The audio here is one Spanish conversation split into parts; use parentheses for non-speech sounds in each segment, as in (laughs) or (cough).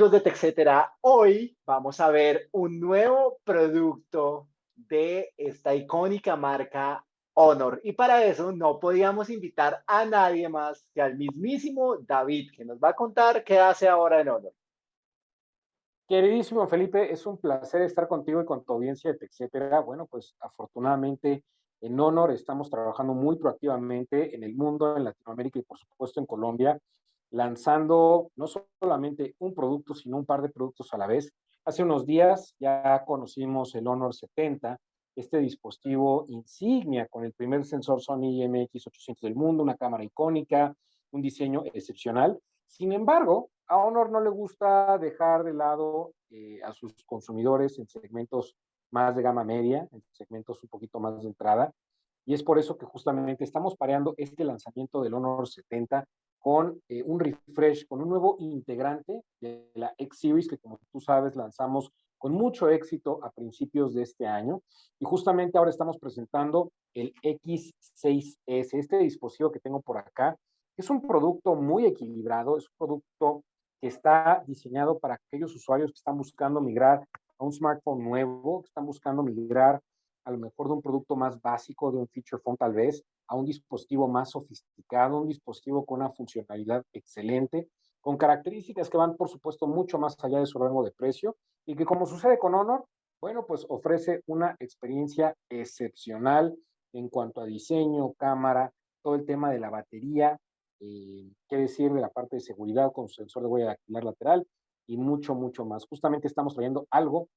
amigos de TechCetera, hoy vamos a ver un nuevo producto de esta icónica marca Honor. Y para eso no podíamos invitar a nadie más que al mismísimo David, que nos va a contar qué hace ahora en Honor. Queridísimo Felipe, es un placer estar contigo y con tu audiencia de TechCetera. Bueno, pues afortunadamente en Honor estamos trabajando muy proactivamente en el mundo, en Latinoamérica y por supuesto en Colombia lanzando no solamente un producto, sino un par de productos a la vez. Hace unos días ya conocimos el Honor 70, este dispositivo insignia con el primer sensor Sony IMX800 del mundo, una cámara icónica, un diseño excepcional. Sin embargo, a Honor no le gusta dejar de lado eh, a sus consumidores en segmentos más de gama media, en segmentos un poquito más de entrada. Y es por eso que justamente estamos pareando este lanzamiento del Honor 70 con eh, un refresh, con un nuevo integrante de la X-Series que como tú sabes lanzamos con mucho éxito a principios de este año. Y justamente ahora estamos presentando el X6S, este dispositivo que tengo por acá. Es un producto muy equilibrado, es un producto que está diseñado para aquellos usuarios que están buscando migrar a un smartphone nuevo, que están buscando migrar a lo mejor de un producto más básico, de un feature phone tal vez, a un dispositivo más sofisticado, un dispositivo con una funcionalidad excelente, con características que van, por supuesto, mucho más allá de su rango de precio y que, como sucede con Honor, bueno, pues ofrece una experiencia excepcional en cuanto a diseño, cámara, todo el tema de la batería, eh, qué decir de la parte de seguridad con sensor de huella dactilar lateral y mucho, mucho más. Justamente estamos trayendo algo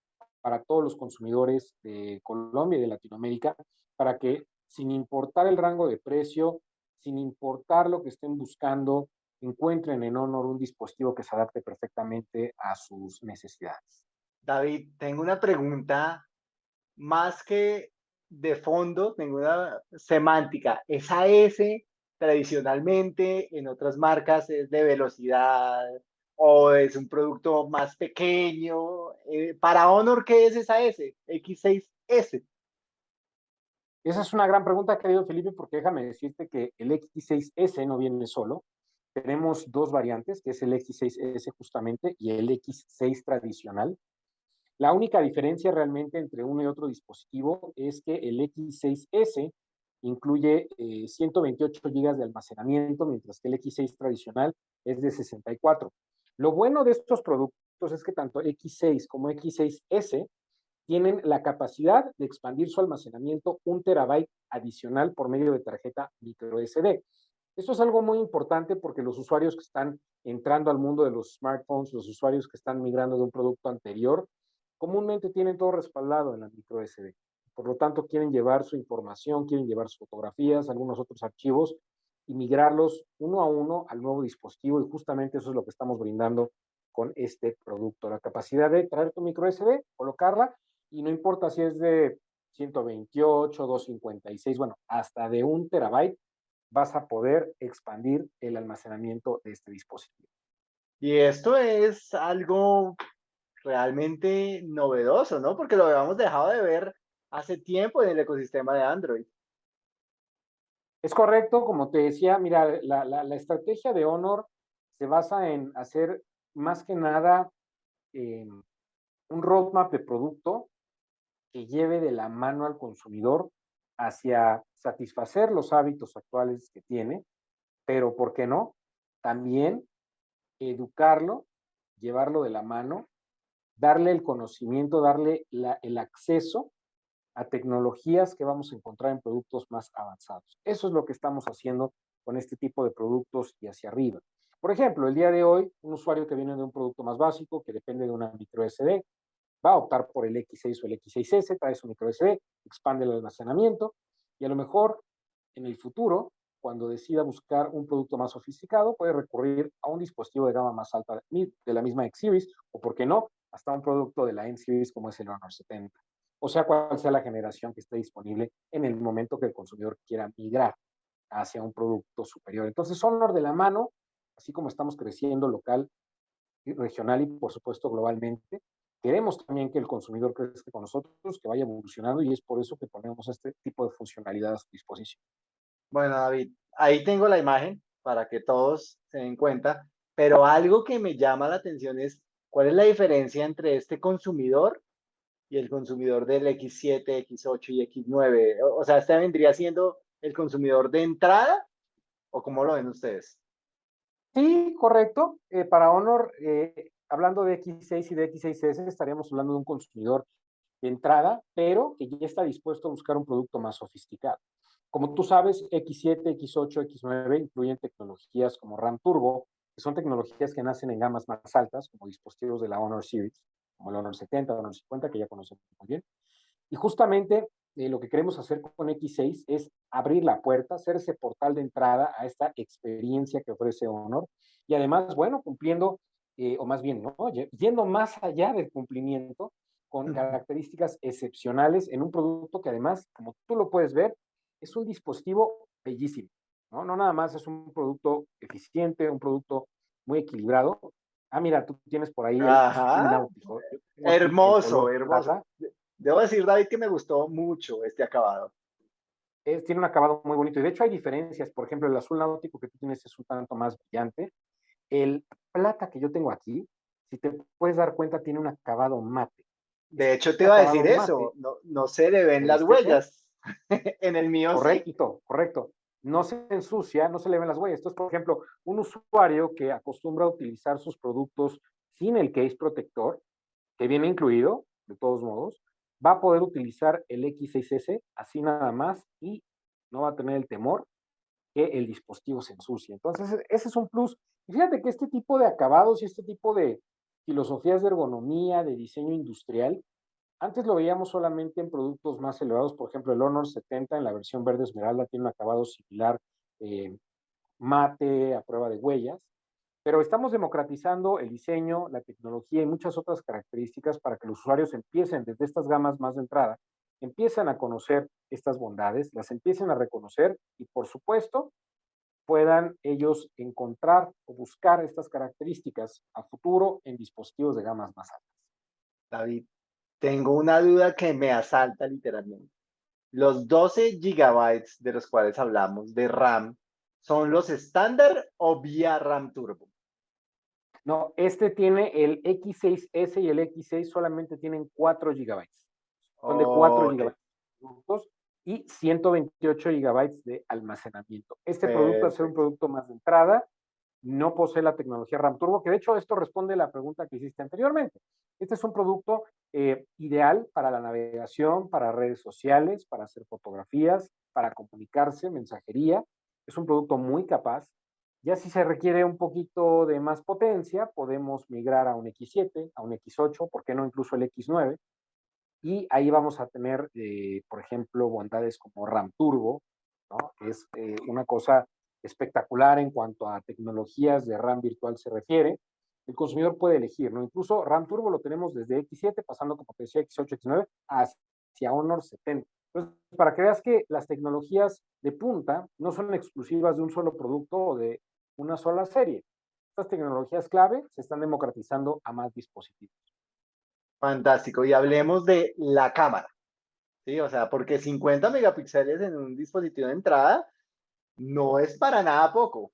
para todos los consumidores de Colombia y de Latinoamérica, para que sin importar el rango de precio, sin importar lo que estén buscando, encuentren en Honor un dispositivo que se adapte perfectamente a sus necesidades. David, tengo una pregunta más que de fondo, tengo una semántica. Esa S tradicionalmente en otras marcas es de velocidad, o es un producto más pequeño. Eh, para Honor, ¿qué es esa S? X6S. Esa es una gran pregunta, querido Felipe, porque déjame decirte que el X6S no viene solo. Tenemos dos variantes, que es el X6S justamente y el X6 tradicional. La única diferencia realmente entre uno y otro dispositivo es que el X6S incluye 128 eh, GB de almacenamiento, mientras que el X6 tradicional es de 64. Lo bueno de estos productos es que tanto X6 como X6S tienen la capacidad de expandir su almacenamiento un terabyte adicional por medio de tarjeta micro SD. Esto es algo muy importante porque los usuarios que están entrando al mundo de los smartphones, los usuarios que están migrando de un producto anterior, comúnmente tienen todo respaldado en la micro SD. Por lo tanto, quieren llevar su información, quieren llevar sus fotografías, algunos otros archivos y migrarlos uno a uno al nuevo dispositivo y justamente eso es lo que estamos brindando con este producto, la capacidad de traer tu micro SD, colocarla y no importa si es de 128, 256, bueno, hasta de un terabyte vas a poder expandir el almacenamiento de este dispositivo. Y esto es algo realmente novedoso, ¿no? Porque lo habíamos dejado de ver hace tiempo en el ecosistema de Android. Es correcto, como te decía, mira, la, estrategia de Honor se basa en hacer más que nada em, un roadmap de producto que lleve de la mano al consumidor hacia satisfacer los hábitos actuales que tiene, pero ¿por qué no? También educarlo, llevarlo de la mano, darle el conocimiento, darle el acceso a tecnologías que vamos a encontrar en productos más avanzados. Eso es lo que estamos haciendo con este tipo de productos y hacia arriba. Por ejemplo, el día de hoy, un usuario que viene de un producto más básico, que depende de una micro SD, va a optar por el X6 o el X6S, trae su micro SD, expande el almacenamiento y a lo mejor en el futuro, cuando decida buscar un producto más sofisticado, puede recurrir a un dispositivo de gama más alta de la misma X-Series o, por qué no, hasta un producto de la N-Series como es el Honor 70 o sea cuál sea la generación que esté disponible en el momento que el consumidor quiera migrar hacia un producto superior. Entonces, Honor de la mano, así como estamos creciendo local, regional y por supuesto globalmente, queremos también que el consumidor crezca con nosotros, que vaya evolucionando y es por eso que ponemos este tipo de funcionalidad a su disposición. Bueno, David, ahí tengo la imagen para que todos se den cuenta, pero algo que me llama la atención es ¿Cuál es la diferencia entre este consumidor y el consumidor del X7, X8 y X9? O sea, ¿este vendría siendo el consumidor de entrada o cómo lo ven ustedes? Sí, correcto. Eh, para Honor, eh, hablando de X6 y de X6S, estaríamos hablando de un consumidor de entrada, pero que ya está dispuesto a buscar un producto más sofisticado. Como tú sabes, X7, X8, X9 incluyen tecnologías como RAM Turbo, que son tecnologías que nacen en gamas más altas, como dispositivos de la Honor Series, como el Honor 70, Honor 50, que ya conocemos muy bien. Y justamente eh, lo que queremos hacer con X6 es abrir la puerta, ser ese portal de entrada a esta experiencia que ofrece Honor. Y además, bueno, cumpliendo, eh, o más bien, ¿no? yendo más allá del cumplimiento con características excepcionales en un producto que además, como tú lo puedes ver, es un dispositivo bellísimo. ¿no? No nada más es un producto eficiente, un producto muy equilibrado. Ah, mira, tú tienes por ahí el náutico. Hermoso, hermoso. Debo decir, David, que me gustó mucho este acabado. tiene un acabado muy bonito. Y de hecho hay diferencias. Por ejemplo, el azul náutico que tú tienes es un tanto más brillante. El plata que yo tengo aquí, si te puedes dar cuenta, tiene un acabado mate. De hecho, te iba a decir eso. No, no se le ven las huellas. (laughs) en el mío Correcto, correcto no se ensucia, no se le ven las huellas. Entonces, por ejemplo, un usuario que acostumbra a utilizar sus productos sin el case protector, que viene incluido, de todos modos, va a poder utilizar el X6S así nada más y no va a tener el temor que el dispositivo se ensucie. Entonces, ese es un plus. Y fíjate que este tipo de acabados y este tipo de filosofías de ergonomía, de diseño industrial, antes lo veíamos solamente en productos más elevados, por ejemplo, el Honor 70 en la versión verde esmeralda tiene un acabado similar, eh, mate a prueba de huellas, pero estamos democratizando el diseño, la tecnología y muchas otras características para que los usuarios empiecen desde estas gamas más de entrada, empiecen a conocer estas bondades, las empiecen a reconocer y por supuesto puedan ellos encontrar o buscar estas características a futuro en dispositivos de gamas más altas. David, tengo una duda que me asalta literalmente. Los 12 gigabytes de los cuales hablamos de RAM, ¿son los estándar o vía RAM Turbo? No, este tiene el X6S y el X6 solamente tienen 4 gigabytes. Son de 4 gigabytes y 128 gigabytes de almacenamiento. Este producto, es un producto más de entrada, no posee la tecnología RAM Turbo, que de hecho esto responde a la pregunta que hiciste anteriormente. Este es un producto eh, ideal para la navegación, para redes sociales, para hacer fotografías, para comunicarse, mensajería. Es un producto muy capaz. Ya si se requiere un poquito de más potencia, podemos migrar a un X7, a un X8, ¿por qué no incluso el X9? Y ahí vamos a tener, eh, por ejemplo, bondades como RAM Turbo, que es eh, una cosa espectacular en cuanto a tecnologías de RAM virtual se refiere. El consumidor puede elegir, ¿no? Incluso RAM Turbo lo tenemos desde X7, pasando como te decía X8, X9, hacia Honor 70. Entonces, para que veas que las tecnologías de punta no son exclusivas de un solo producto o de una sola serie. Estas tecnologías clave se están democratizando a más dispositivos. Fantástico. Y hablemos de la cámara. Sí, o sea, porque 50 megapíxeles en un dispositivo de entrada no es para nada poco.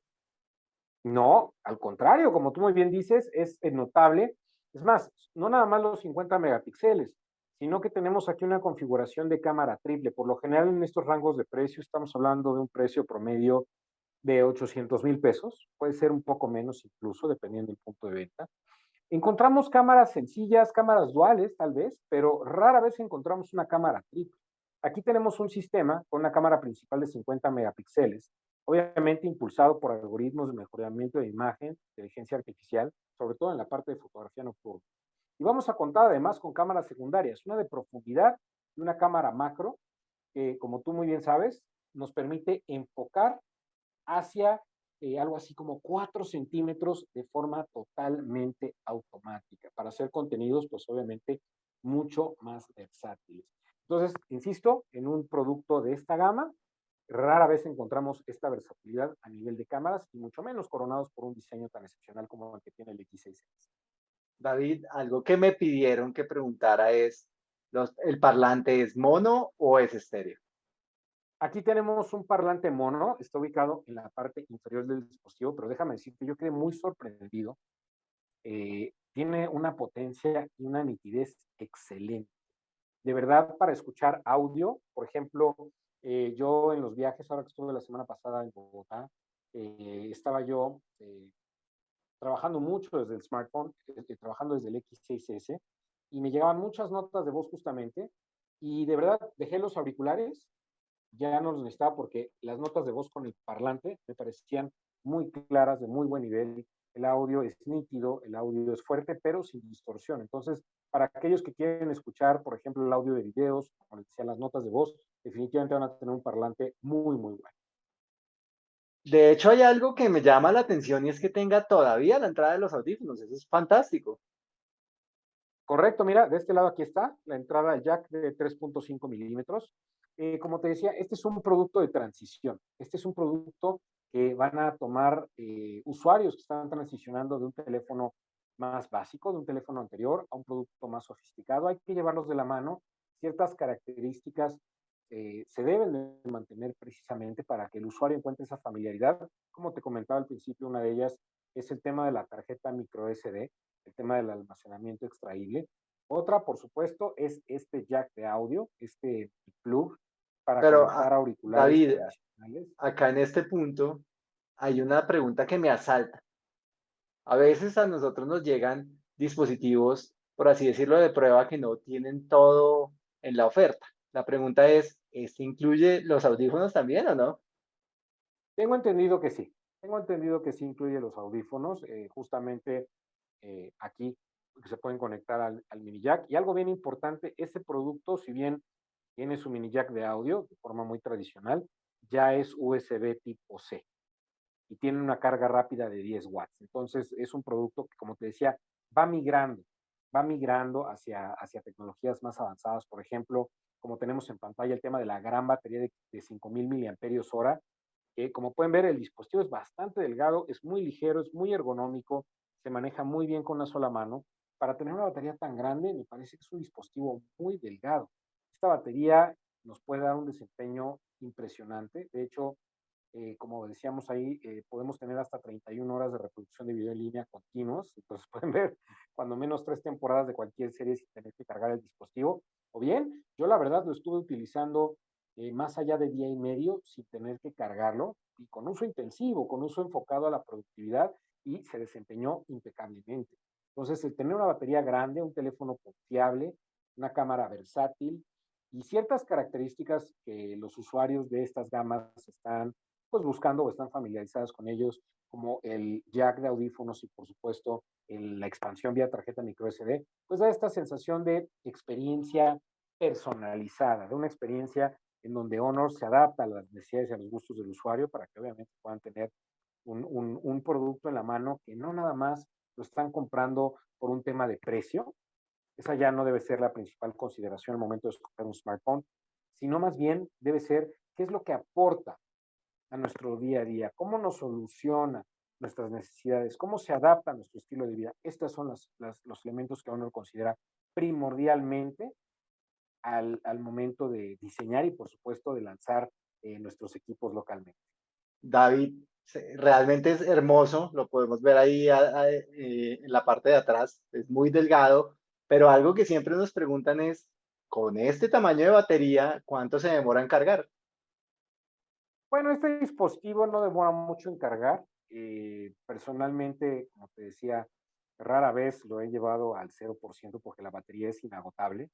No, al contrario, como tú muy bien dices, es notable. Es más, no nada más los 50 megapíxeles, sino que tenemos aquí una configuración de cámara triple. Por lo general en estos rangos de precio estamos hablando de un precio promedio de 800 mil pesos, puede ser un poco menos incluso, dependiendo del punto de venta. Encontramos cámaras sencillas, cámaras duales tal vez, pero rara vez encontramos una cámara triple. Aquí tenemos un sistema con una cámara principal de 50 megapíxeles, obviamente impulsado por algoritmos de mejoramiento de imagen, inteligencia artificial, sobre todo en la parte de fotografía nocturna. Y vamos a contar además con cámaras secundarias, una de profundidad y una cámara macro, que como tú muy bien sabes, nos permite enfocar hacia eh, algo así como 4 centímetros de forma totalmente automática, para hacer contenidos, pues obviamente, mucho más versátiles. Entonces, insisto, en un producto de esta gama, rara vez encontramos esta versatilidad a nivel de cámaras y mucho menos coronados por un diseño tan excepcional como el que tiene el X6. David, algo que me pidieron que preguntara es, ¿el parlante es mono o es estéreo? Aquí tenemos un parlante mono, está ubicado en la parte inferior del dispositivo, pero déjame decirte, yo quedé muy sorprendido. Eh, tiene una potencia y una nitidez excelente. De verdad, para escuchar audio, por ejemplo, eh, yo en los viajes, ahora que estuve la semana pasada en Bogotá, eh, estaba yo eh, trabajando mucho desde el smartphone, trabajando desde el X6S, y me llegaban muchas notas de voz justamente, y de verdad dejé los auriculares, ya no los necesitaba porque las notas de voz con el parlante me parecían muy claras, de muy buen nivel, el audio es nítido, el audio es fuerte, pero sin distorsión. Entonces, para aquellos que quieren escuchar, por ejemplo, el audio de videos, como decía, las notas de voz, definitivamente van a tener un parlante muy, muy bueno. De hecho, hay algo que me llama la atención y es que tenga todavía la entrada de los audífonos. Eso es fantástico. Correcto, mira, de este lado aquí está la entrada jack de 3.5 milímetros. Eh, como te decía, este es un producto de transición. Este es un producto que van a tomar eh, usuarios que están transicionando de un teléfono más básico, de un teléfono anterior, a un producto más sofisticado. Hay que llevarlos de la mano. Ciertas características eh, se deben de mantener precisamente para que el usuario encuentre esa familiaridad. Como te comentaba al principio, una de ellas es el tema de la tarjeta micro SD, el tema del almacenamiento extraíble. Otra, por supuesto, es este jack de audio, este plug para Pero, conectar ah, auriculares. David, acá en este punto hay una pregunta que me asalta. A veces a nosotros nos llegan dispositivos, por así decirlo, de prueba que no tienen todo en la oferta. La pregunta es, ¿este incluye los audífonos también o no? Tengo entendido que sí. Tengo entendido que sí incluye los audífonos. Eh, justamente eh, aquí se pueden conectar al, mini jack. Y algo bien importante, este producto, si bien tiene su mini jack de audio de forma muy tradicional, ya es USB tipo C y tiene una carga rápida de 10 watts. Entonces es un producto que, como te decía, va migrando, va migrando hacia, hacia tecnologías más avanzadas. Por ejemplo, como tenemos en pantalla el tema de la gran batería de, de 5000 miliamperios hora, que como pueden ver el dispositivo es bastante delgado, es muy ligero, es muy ergonómico, se maneja muy bien con una sola mano. Para tener una batería tan grande, me parece que es un dispositivo muy delgado. Esta batería nos puede dar un desempeño impresionante. De hecho, eh, como decíamos ahí, eh, podemos tener hasta 31 horas de reproducción de video en línea continuos. Entonces (laughs) pueden ver cuando menos tres temporadas de cualquier serie sin tener que cargar el dispositivo. O bien, yo la verdad lo estuve utilizando eh, más allá de día y medio sin tener que cargarlo y con uso intensivo, con uso enfocado a la productividad y se desempeñó impecablemente. Entonces, el tener una batería grande, un teléfono confiable, una cámara versátil y ciertas características que los usuarios de estas gamas están pues buscando o están familiarizados con ellos, como el jack de audífonos y por supuesto la expansión vía tarjeta micro SD, pues da esta sensación de experiencia personalizada, de una experiencia en donde Honor se adapta a las necesidades y a los gustos del usuario para que obviamente puedan tener un, un, producto en la mano que no nada más lo están comprando por un tema de precio, esa ya no debe ser la principal consideración al momento de escoger un smartphone, sino más bien debe ser qué es lo que aporta a nuestro día a día, cómo nos soluciona nuestras necesidades, cómo se adapta a nuestro estilo de vida. Estos son las, los elementos que uno considera primordialmente al, momento de diseñar y, por supuesto, de lanzar eh, nuestros equipos localmente. David, realmente es hermoso, lo podemos ver ahí eh, en la parte de atrás, es muy delgado, pero algo que siempre nos preguntan es, con este tamaño de batería, ¿cuánto se demora en cargar? Bueno, este dispositivo no demora mucho en cargar. Eh, personalmente, como te decía, rara vez lo he llevado al 0% porque la batería es inagotable.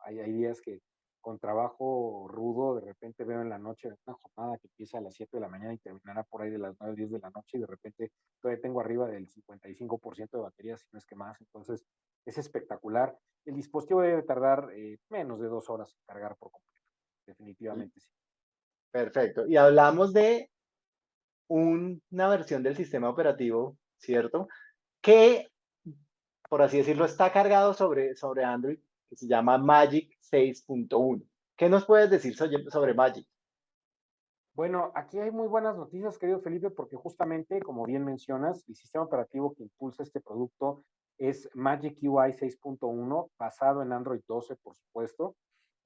Hay, hay días que con trabajo rudo, de repente veo en la noche una jornada que empieza a las 7 de la mañana y terminará por ahí de las 9, 10 de la noche y de repente todavía tengo arriba del 55% de batería, si no es que más. Entonces, es espectacular. El dispositivo debe tardar eh, menos de dos horas en cargar por completo. Definitivamente sí. Perfecto. Y hablamos de una versión del sistema operativo, ¿cierto? Que, por así decirlo, está cargado sobre, sobre Android, que se llama Magic 6.1. ¿Qué nos puedes decir sobre, Magic? Bueno, aquí hay muy buenas noticias, querido Felipe, porque justamente, como bien mencionas, el sistema operativo que impulsa este producto es Magic UI 6.1, basado en Android 12, por supuesto.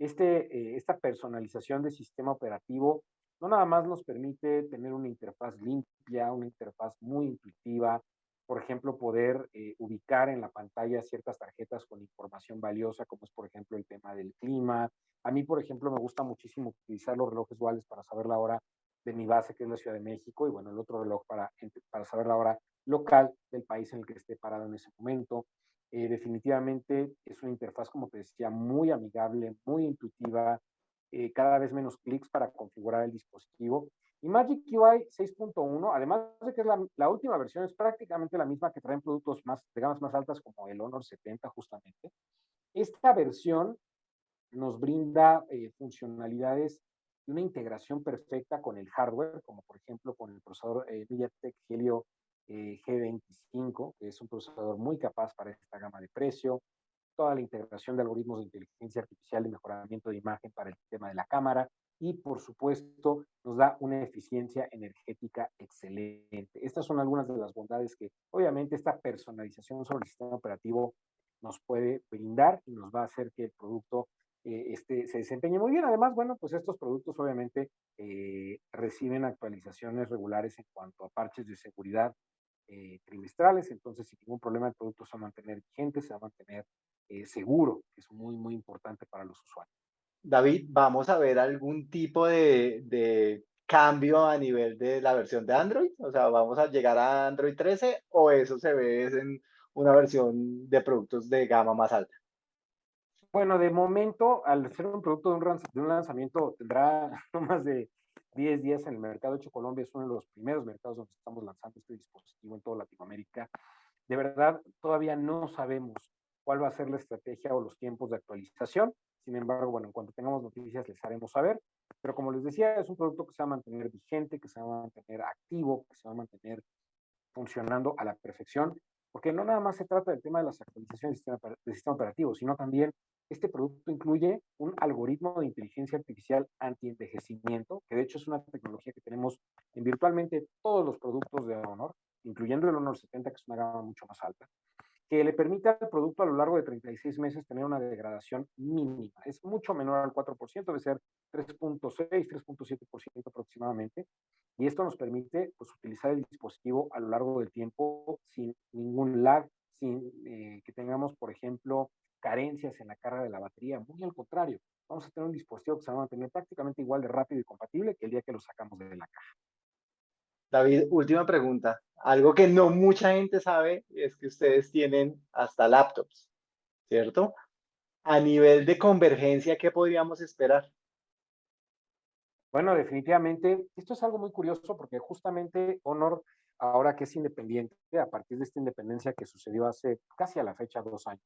Este, eh, esta personalización del sistema operativo no nada más nos permite tener una interfaz limpia, una interfaz muy intuitiva, por ejemplo, poder eh, ubicar en la pantalla ciertas tarjetas con información valiosa, como es, por ejemplo, el tema del clima. A mí, por ejemplo, me gusta muchísimo utilizar los relojes duales para saber la hora de mi base, que es la Ciudad de México, y bueno, el otro reloj para, para saber la hora local del país en el que esté parado en ese momento. Eh, definitivamente es una interfaz, como te decía, muy amigable, muy intuitiva, eh, cada vez menos clics para configurar el dispositivo. Y Magic UI 6.1, además de que es la, última versión, es prácticamente la misma que traen productos más, de gamas más altas como el Honor 70 justamente. Esta versión nos brinda eh, funcionalidades y una integración perfecta con el hardware, como por ejemplo con el procesador MediaTek Helio eh, G25, que es un procesador muy capaz para esta gama de precio, toda la integración de algoritmos de inteligencia artificial y mejoramiento de imagen para el tema de la cámara y por supuesto nos da una eficiencia energética excelente. Estas son algunas de las bondades que obviamente esta personalización sobre el sistema operativo nos puede brindar y nos va a hacer que el producto eh, este, se desempeñe muy bien. Además, bueno, pues estos productos obviamente eh, reciben actualizaciones regulares en cuanto a parches de seguridad eh, trimestrales, entonces sin ningún problema el producto se va a mantener vigente, se va a mantener seguro, que es muy, muy importante para los usuarios. David, ¿vamos a ver algún tipo de, de cambio a nivel de la versión de Android? O sea, ¿vamos a llegar a Android 13 o eso se ve en una versión de productos de gama más alta? Bueno, de momento, al ser un producto de un, lanzamiento, tendrá (laughs) no más de 10 días en el mercado. De hecho, Colombia es uno de los primeros mercados donde estamos lanzando este dispositivo en toda Latinoamérica. De verdad, todavía no sabemos cuál va a ser la estrategia o los tiempos de actualización. Sin embargo, bueno, en cuanto tengamos noticias les haremos saber. Pero como les decía, es un producto que se va a mantener vigente, que se va a mantener activo, que se va a mantener funcionando a la perfección, porque no nada más se trata del tema de las actualizaciones del sistema operativo, sino también este producto incluye un algoritmo de inteligencia artificial anti-envejecimiento, que de hecho es una tecnología que tenemos en virtualmente todos los productos de Honor, incluyendo el Honor 70, que es una gama mucho más alta, que le permite al producto a lo largo de 36 meses tener una degradación mínima. Es mucho menor al 4%, debe ser 3.6, 3.7% aproximadamente. Y esto nos permite pues, utilizar el dispositivo a lo largo del tiempo sin ningún lag, sin eh, que tengamos, por ejemplo, carencias en la carga de la batería, muy al contrario, vamos a tener un dispositivo que se va a mantener prácticamente igual de rápido y compatible que el día que lo sacamos de la caja. David, última pregunta. Algo que no mucha gente sabe es que ustedes tienen hasta laptops, ¿cierto? A nivel de convergencia, ¿qué podríamos esperar? Bueno, definitivamente, esto es algo muy curioso porque justamente Honor, ahora que es independiente, a partir de esta independencia que sucedió hace casi a la fecha dos años,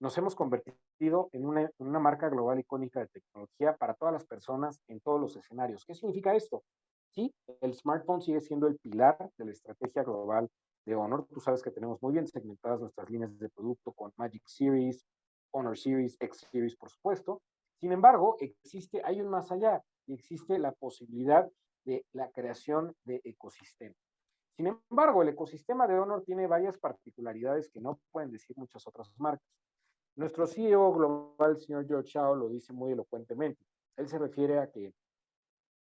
nos hemos convertido en una, marca global icónica de tecnología para todas las personas en todos los escenarios. ¿Qué significa esto? Sí, el smartphone sigue siendo el pilar de la estrategia global de Honor. Tú sabes que tenemos muy bien segmentadas nuestras líneas de producto con Magic Series, Honor Series, X Series, por supuesto. Sin embargo, existe, hay un más allá y existe la posibilidad de la creación de ecosistema. Sin embargo, el ecosistema de Honor tiene varias particularidades que no pueden decir muchas otras marcas. Nuestro CEO global, el señor George Shao, lo dice muy elocuentemente. Él se refiere a que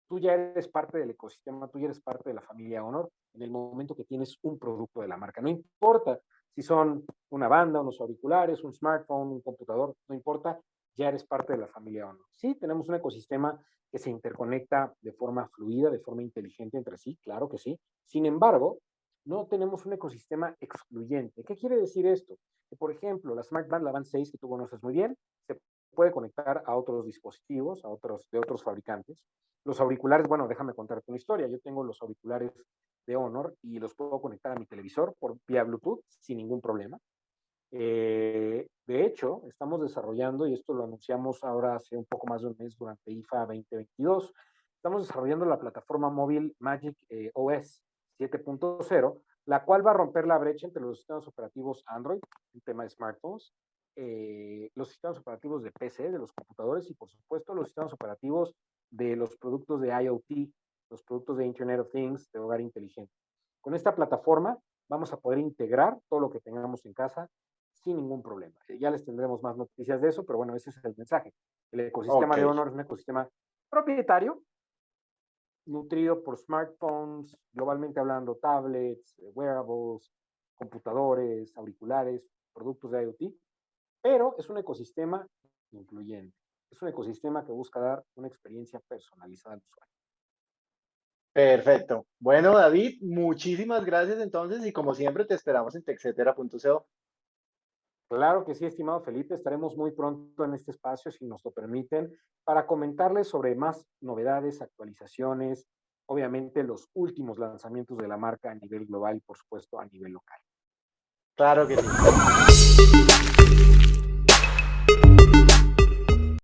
tú ya eres parte del ecosistema, tú ya eres parte de la familia Honor en el momento que tienes un producto de la marca. No importa si son una banda, unos auriculares, un smartphone, un computador, no importa, ya eres parte de la familia Honor. Sí, tenemos un ecosistema que se interconecta de forma fluida, de forma inteligente entre sí, claro que sí. Sin embargo, no tenemos un ecosistema excluyente. ¿Qué quiere decir esto? Que, por ejemplo, la Smart Band, la Band 6, que tú conoces muy bien, se puede conectar a otros dispositivos, a otros, de otros fabricantes. Los auriculares, bueno, déjame contarte una historia. Yo tengo los auriculares de Honor y los puedo conectar a mi televisor por vía Bluetooth sin ningún problema. Eh, de hecho, estamos desarrollando, y esto lo anunciamos ahora hace un poco más de un mes durante IFA 2022, estamos desarrollando la plataforma móvil Magic eh, OS 7.0, la cual va a romper la brecha entre los sistemas operativos Android, el tema de smartphones, eh, los sistemas operativos de PC, de los computadores y por supuesto los sistemas operativos de los productos de IoT, los productos de Internet of Things, de hogar inteligente. Con esta plataforma vamos a poder integrar todo lo que tengamos en casa sin ningún problema. Ya les tendremos más noticias de eso, pero bueno, ese es el mensaje. El ecosistema de Honor es un ecosistema propietario, nutrido por smartphones, globalmente hablando, tablets, wearables, computadores, auriculares, productos de IoT, pero es un ecosistema incluyente. Es un ecosistema que busca dar una experiencia personalizada al usuario. Perfecto. Bueno, David, muchísimas gracias entonces y como siempre te esperamos en texetera.co. Claro que sí, estimado Felipe, estaremos muy pronto en este espacio, si nos lo permiten, para comentarles sobre más novedades, actualizaciones, obviamente los últimos lanzamientos de la marca a nivel global y por supuesto a nivel local. Claro que sí.